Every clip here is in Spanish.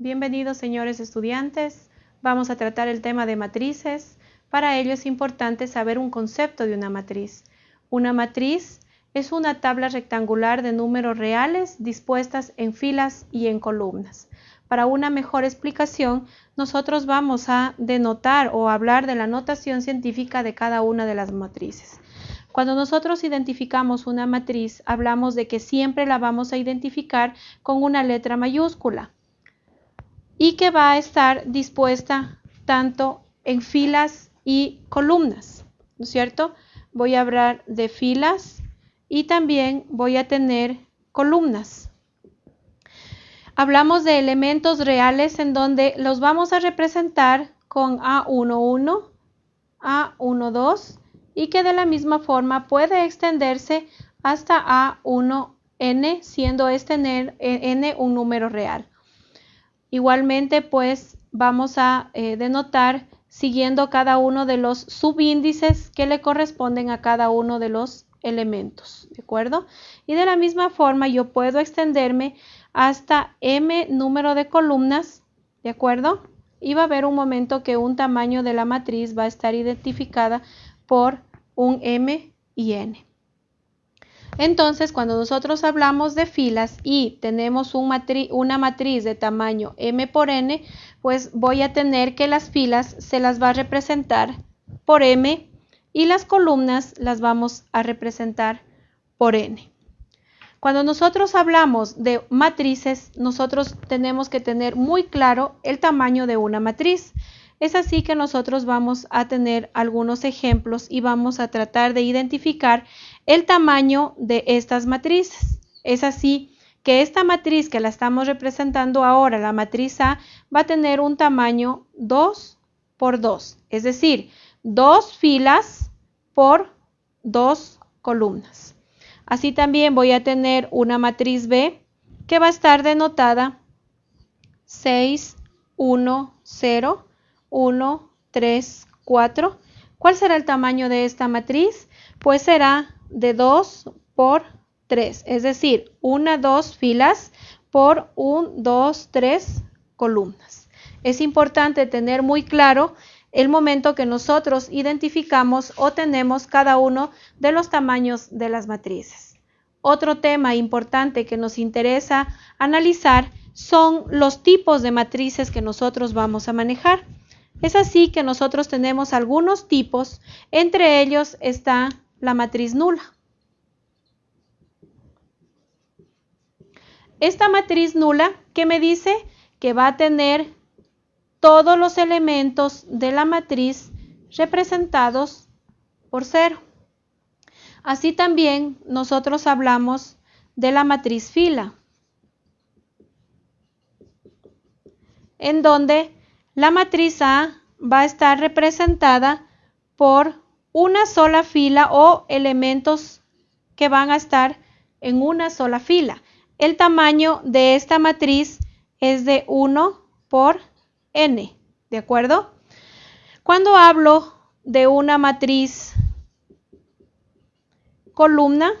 Bienvenidos señores estudiantes. Vamos a tratar el tema de matrices. Para ello es importante saber un concepto de una matriz. Una matriz es una tabla rectangular de números reales dispuestas en filas y en columnas. Para una mejor explicación, nosotros vamos a denotar o hablar de la notación científica de cada una de las matrices. Cuando nosotros identificamos una matriz, hablamos de que siempre la vamos a identificar con una letra mayúscula y que va a estar dispuesta tanto en filas y columnas, ¿no es cierto? Voy a hablar de filas y también voy a tener columnas. Hablamos de elementos reales en donde los vamos a representar con A11, A12 y que de la misma forma puede extenderse hasta A1n, siendo este n un número real. Igualmente, pues vamos a eh, denotar siguiendo cada uno de los subíndices que le corresponden a cada uno de los elementos, ¿de acuerdo? Y de la misma forma yo puedo extenderme hasta m número de columnas, ¿de acuerdo? Y va a haber un momento que un tamaño de la matriz va a estar identificada por un M y N. Entonces, cuando nosotros hablamos de filas y tenemos una matriz de tamaño M por N, pues voy a tener que las filas se las va a representar por M y las columnas las vamos a representar por N. Cuando nosotros hablamos de matrices, nosotros tenemos que tener muy claro el tamaño de una matriz. Es así que nosotros vamos a tener algunos ejemplos y vamos a tratar de identificar el tamaño de estas matrices. Es así que esta matriz que la estamos representando ahora, la matriz A, va a tener un tamaño 2 por 2, es decir, dos filas por dos columnas. Así también voy a tener una matriz B que va a estar denotada 6, 1, 0 1, 3, 4. ¿Cuál será el tamaño de esta matriz? Pues será de 2 por 3, es decir, una, dos filas por un, dos, tres columnas. Es importante tener muy claro el momento que nosotros identificamos o tenemos cada uno de los tamaños de las matrices. Otro tema importante que nos interesa analizar son los tipos de matrices que nosotros vamos a manejar. Es así que nosotros tenemos algunos tipos, entre ellos está la matriz nula. Esta matriz nula, ¿qué me dice? Que va a tener todos los elementos de la matriz representados por cero. Así también nosotros hablamos de la matriz fila, en donde la matriz A va a estar representada por una sola fila o elementos que van a estar en una sola fila. El tamaño de esta matriz es de 1 por n, ¿de acuerdo? Cuando hablo de una matriz columna,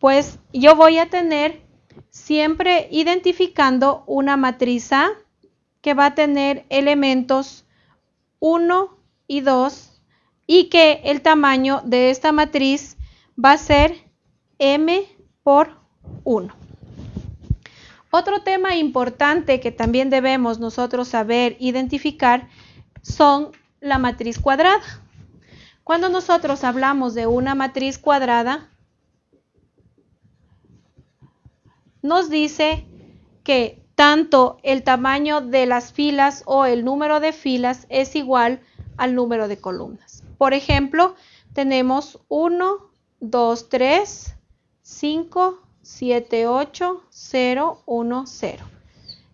pues yo voy a tener siempre identificando una matriz A que va a tener elementos 1 y 2 y que el tamaño de esta matriz va a ser m por 1. Otro tema importante que también debemos nosotros saber identificar son la matriz cuadrada. Cuando nosotros hablamos de una matriz cuadrada, nos dice que tanto el tamaño de las filas o el número de filas es igual al número de columnas. Por ejemplo, tenemos 1, 2, 3, 5, 7, 8, 0, 1, 0.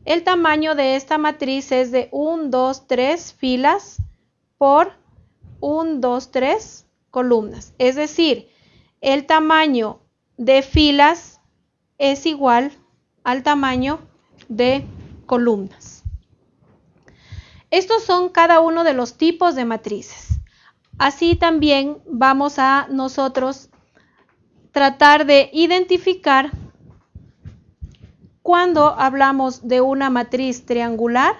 El tamaño de esta matriz es de 1, 2, 3 filas por 1, 2, 3 columnas. Es decir, el tamaño de filas es igual al tamaño de columnas. Estos son cada uno de los tipos de matrices. Así también vamos a nosotros tratar de identificar cuando hablamos de una matriz triangular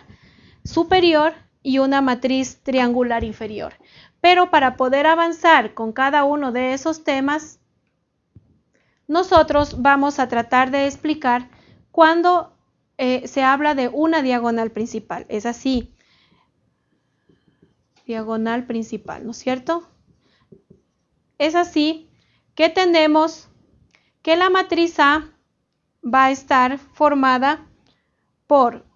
superior y una matriz triangular inferior. Pero para poder avanzar con cada uno de esos temas, nosotros vamos a tratar de explicar cuando eh, se habla de una diagonal principal. Es así. Diagonal principal, ¿no es cierto? Es así que tenemos que la matriz A va a estar formada por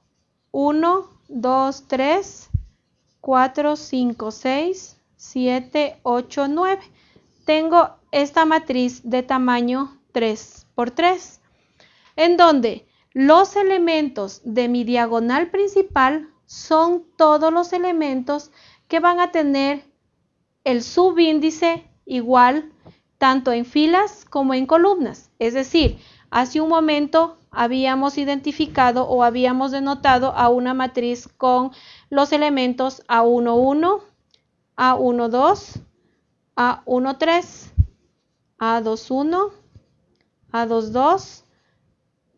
1, 2, 3, 4, 5, 6, 7, 8, 9. Tengo esta matriz de tamaño 3 por 3, en donde los elementos de mi diagonal principal son todos los elementos que van a tener el subíndice igual tanto en filas como en columnas. Es decir, hace un momento habíamos identificado o habíamos denotado a una matriz con los elementos A11, A12, A13, A21, A22,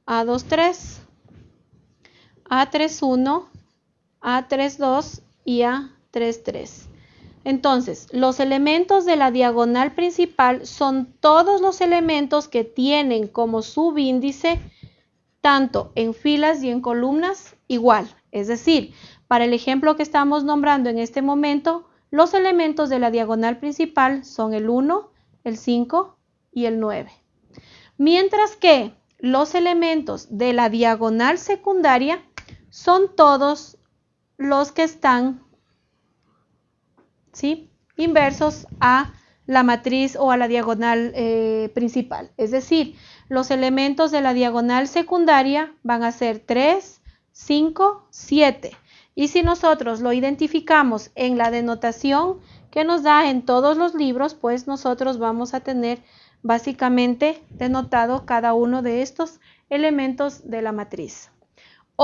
A23, A31, A32 y A33. Entonces, los elementos de la diagonal principal son todos los elementos que tienen como subíndice, tanto en filas y en columnas, igual. Es decir, para el ejemplo que estamos nombrando en este momento, los elementos de la diagonal principal son el 1, el 5 y el 9. Mientras que los elementos de la diagonal secundaria son todos los que están inversos a la matriz o a la diagonal eh, principal. Es decir, los elementos de la diagonal secundaria van a ser 3, 5, 7. Y si nosotros lo identificamos en la denotación que nos da en todos los libros, pues nosotros vamos a tener básicamente denotado cada uno de estos elementos de la matriz.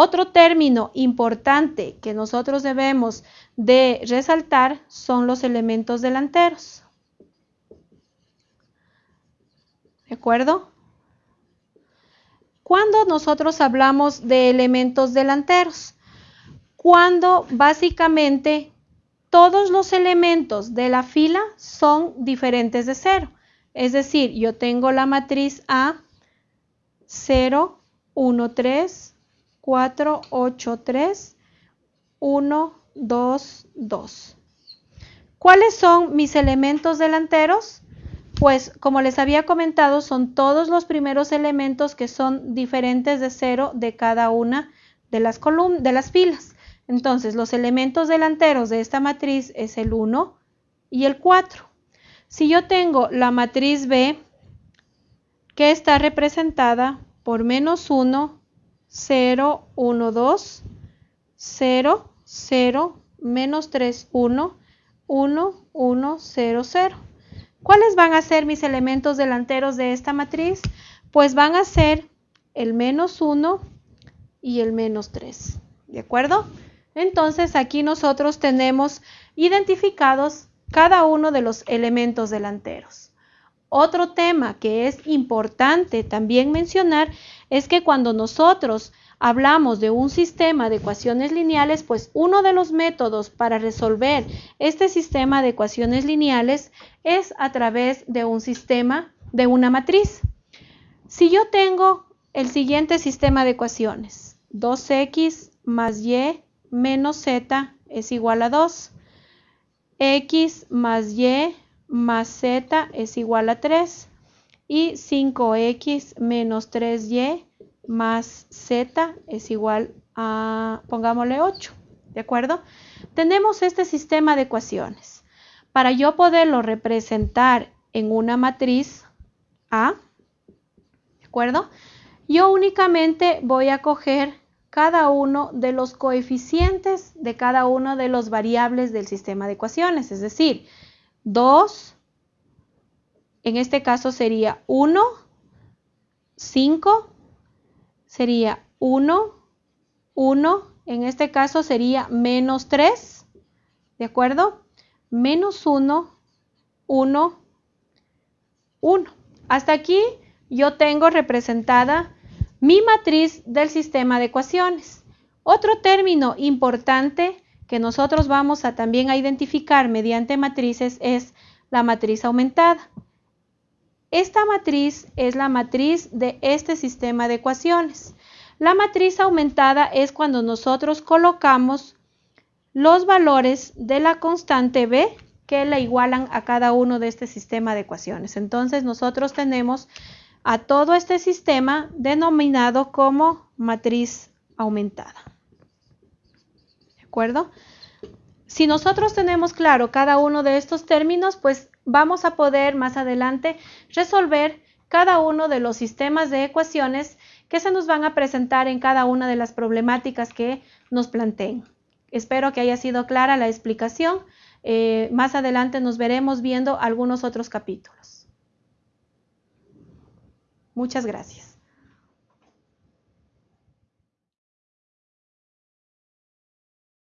Otro término importante que nosotros debemos de resaltar son los elementos delanteros. ¿De acuerdo? Cuando nosotros hablamos de elementos delanteros, cuando básicamente todos los elementos de la fila son diferentes de cero. Es decir, yo tengo la matriz A 0, 1, 3, 4, 8, 3, 1, 2, 2. ¿Cuáles son mis elementos delanteros? Pues como les había comentado, son todos los primeros elementos que son diferentes de cero de cada una de las, de las filas. Entonces, los elementos delanteros de esta matriz es el 1 y el 4. Si yo tengo la matriz B, que está representada por menos 1, 0, 1, 2, 0, 0, menos 3, 1, 1, 1, 0, 0. ¿Cuáles van a ser mis elementos delanteros de esta matriz? Pues van a ser el menos 1 y el menos 3. ¿De acuerdo? Entonces aquí nosotros tenemos identificados cada uno de los elementos delanteros. Otro tema que es importante también mencionar es que cuando nosotros hablamos de un sistema de ecuaciones lineales, pues uno de los métodos para resolver este sistema de ecuaciones lineales es a través de un sistema de una matriz. Si yo tengo el siguiente sistema de ecuaciones, 2x más y menos z es igual a 2, x más y más z es igual a 3 y 5x menos 3y más z es igual a, pongámosle 8, ¿de acuerdo? Tenemos este sistema de ecuaciones. Para yo poderlo representar en una matriz A, ¿de acuerdo? Yo únicamente voy a coger cada uno de los coeficientes de cada uno de los variables del sistema de ecuaciones, es decir, 2, en este caso sería 1, 5, sería 1, 1, en este caso sería menos 3, ¿de acuerdo? Menos 1, 1, 1. Hasta aquí yo tengo representada mi matriz del sistema de ecuaciones. Otro término importante que nosotros vamos a también a identificar mediante matrices es la matriz aumentada. Esta matriz es la matriz de este sistema de ecuaciones. La matriz aumentada es cuando nosotros colocamos los valores de la constante b que la igualan a cada uno de este sistema de ecuaciones. Entonces nosotros tenemos a todo este sistema denominado como matriz aumentada. ¿De acuerdo? Si nosotros tenemos claro cada uno de estos términos, pues vamos a poder más adelante resolver cada uno de los sistemas de ecuaciones que se nos van a presentar en cada una de las problemáticas que nos planteen. Espero que haya sido clara la explicación. Eh, más adelante nos veremos viendo algunos otros capítulos. Muchas gracias.